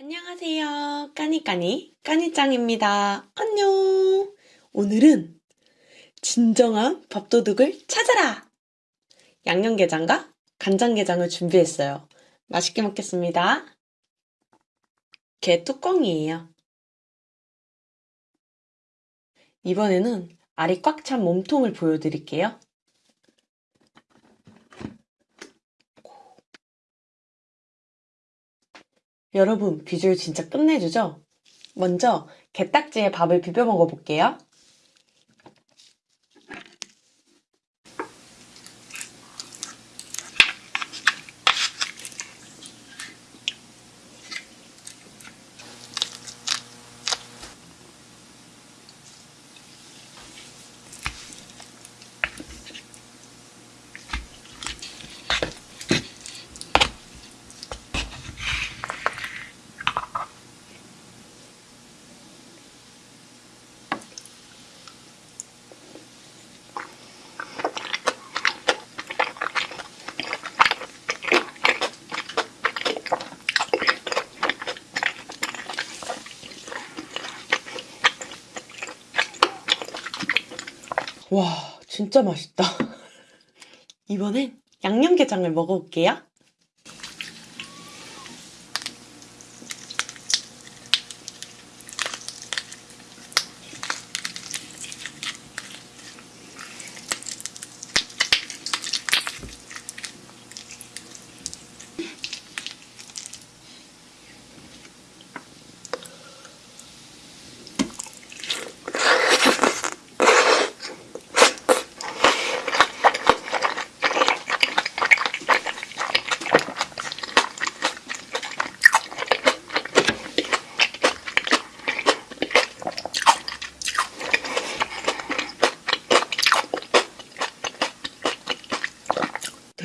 안녕하세요. 까니까니 까니짱입니다. 안녕. 오늘은 진정한 밥도둑을 찾아라! 양념게장과 간장게장을 준비했어요. 맛있게 먹겠습니다. 게 뚜껑이에요. 이번에는 알이 꽉 찬 몸통을 보여드릴게요. 여러분, 비주얼 진짜 끝내주죠? 먼저 게딱지에 밥을 비벼 먹어볼게요. 와, 진짜 맛있다. 이번엔 양념게장을 먹어볼게요.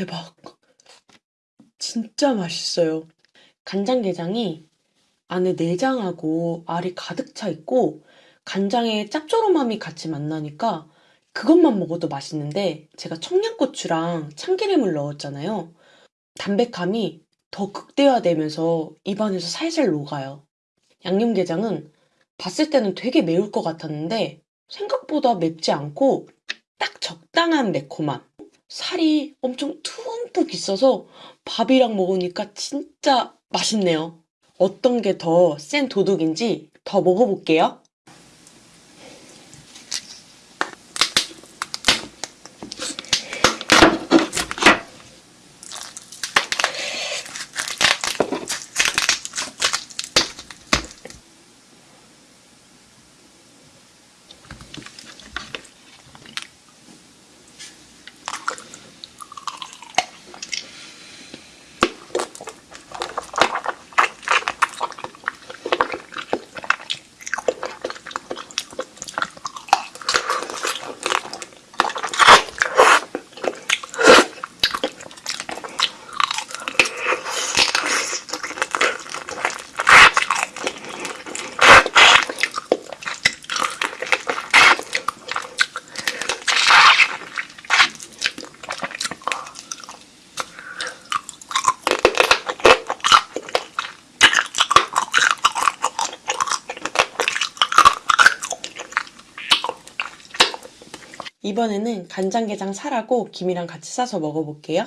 대박. 진짜 맛있어요. 간장게장이 안에 내장하고 알이 가득 차 있고 간장의 짭조름함이 같이 만나니까 그것만 먹어도 맛있는데 제가 청양고추랑 참기름을 넣었잖아요. 담백함이 더 극대화되면서 입안에서 살살 녹아요. 양념게장은 봤을 때는 되게 매울 것 같았는데 생각보다 맵지 않고 딱 적당한 매콤함. 살이 엄청 듬뿍 있어서 밥이랑 먹으니까 진짜 맛있네요. 어떤 게 더 센 도둑인지 더 먹어볼게요. 이번에는 간장게장 살하고 김이랑 같이 싸서 먹어볼게요.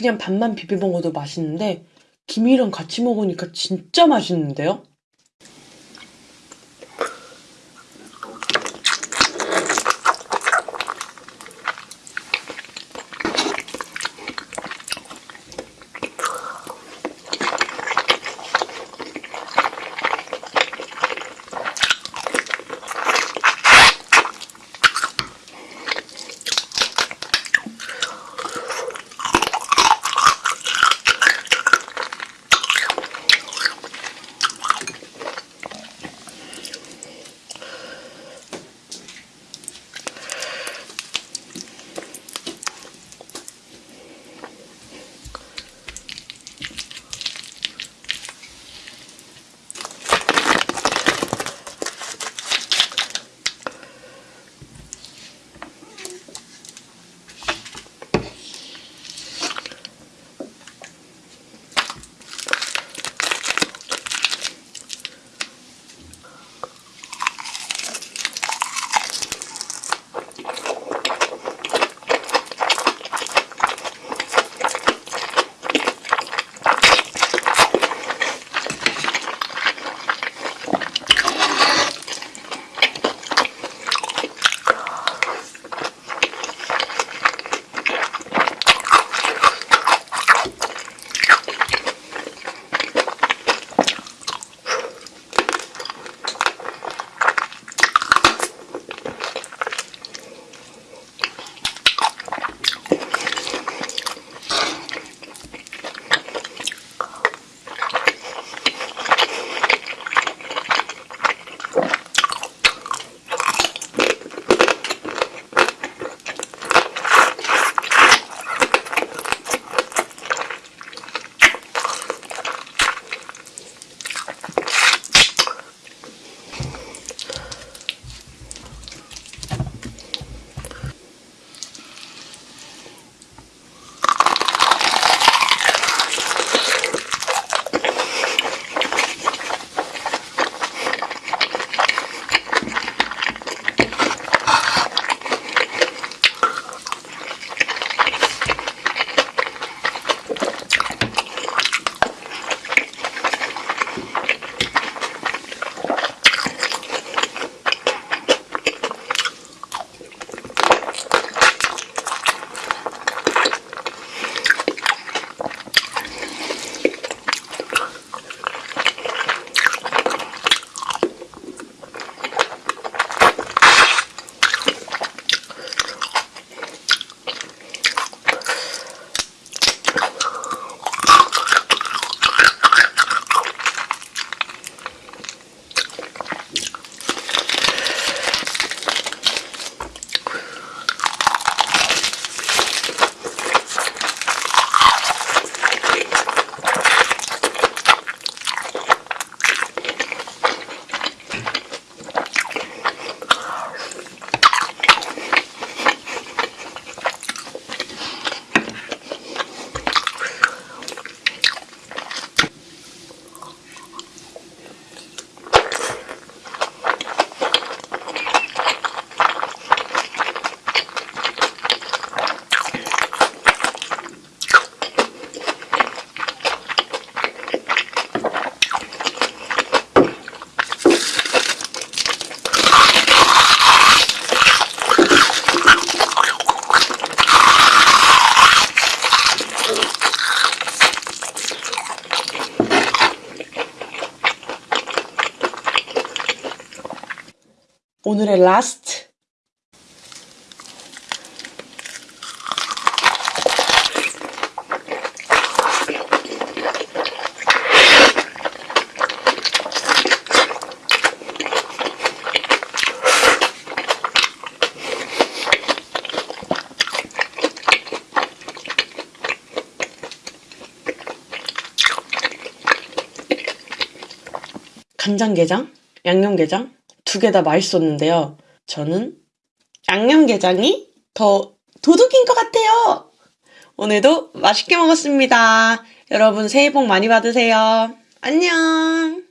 그냥 밥만 비벼 먹어도 맛있는데 김이랑 같이 먹으니까 진짜 맛있는데요? 오늘의 라스트. 간장게장, 양념게장 두 개 다 맛있었는데요. 저는 양념게장이 더 도둑인 것 같아요. 오늘도 맛있게 먹었습니다. 여러분 새해 복 많이 받으세요. 안녕.